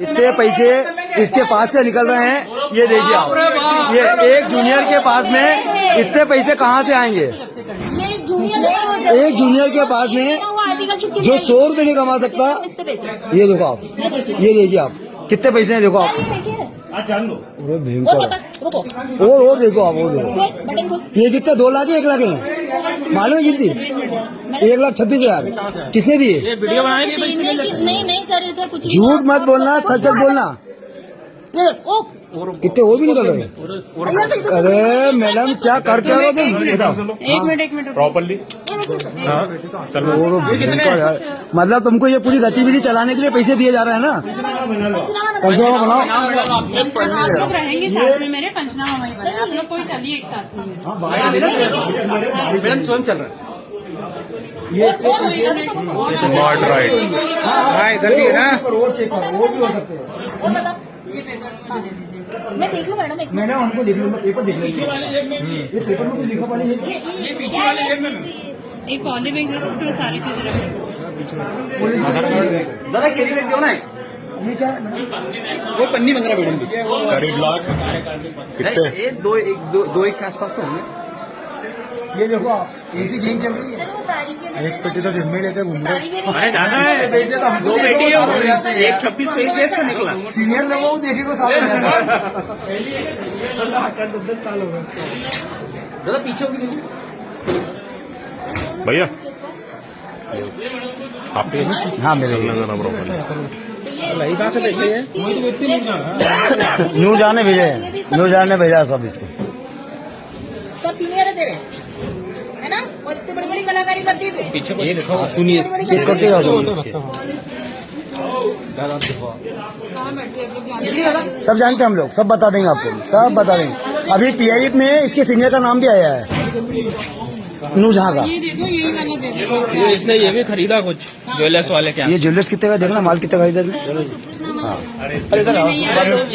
इतने पैसे इसके पास से निकल रहे हैं ये देखिए आप। ये एक जूनियर के पास में इतने पैसे कहाँ से आएँगे? एक जूनियर के पास में जो सौ रुपए नहीं कमा सकता ये देखो आप ये देखिए आप कितने पैसे हैं देखो आप। अरे भयंकर। और और देखो आप और देखो। ये कितने दो लाख एक लाख है? मालूम है कितनी? एक लाख छब्बीस हज़ार। किसने दिए? नहीं नहीं सर ऐसा कुछ झूठ मत बोलना सच सच बोलना। ओ कितने और भी निकल रहे हैं? इधर से इधर से- अरे मैडम क्या कर क्या रहे तुम? बताओ एक मिनट एक मिनट प्रॉपरली ये यार। मतलब तुमको ये पूरी गतिविधि चलाने के लिए पैसे दिए जा रहे हैं ना? पंचनामा बनाओ। आप लोग रहेंगे साथ में मेरे पंचनामा वहीं बने कोई चलिए एक साथ में। मैडम स्वयं चल रहा ये है। स्मार्ट राइड हाँ इधर भी है ना? और चेक करो वो भी हो सकते हैं। ये पेपर मुझे दे दीजिए। मैं देख लूँ मैडम एक मैंने उनको देख लूँगा पेपर देख लूँगा ये पेपर में कुछ लिखा पड़ा है? एक पॉली बैग दे उसमें सारी चीज़ें रखें। जरा कैरी बैग दो ना ये क्या वो पन्नी बन रहा मैडम करीब लाख। कितने? एक दो एक दो दो एक के आसपास तो होंगे। ये देखो आप ऐसी गेम चल रही है। एक पेटी तो जिम्मे लेते घूम रहे अरे ज़्यादा है। वैसे तो हमको दो बेटी साथ हो। एक छब्बीस पेज का निकला। सीनियर लोगों को देखे को साथ हो जाता है। दादा पीछे होगी भैया। आपके हाँ मेरे कहाँ से पैसे है? न्यू जाने भेजे न्यू जाने भेजा सब इसको। सब सीनियर है तेरे। है ना? और इतनी बड़ी बड़ी कलाकारी करती है तू पीछे ये देखो सुनिए चेक करते जाओ सब सब जानते हैं हम लोग सब बता देंगे आपको सब बता देंगे। अभी पीआई में इसके सीनियर का नाम भी आया है। नू झा का। ये दे दो यही वाला दे दो। ये इसने ये भी खरीदा कुछ ज्वेलर्स वाले क्या? ये ज्वेलर्स कितने का देखना माल कितने का इधर? हाँ। अरे इधर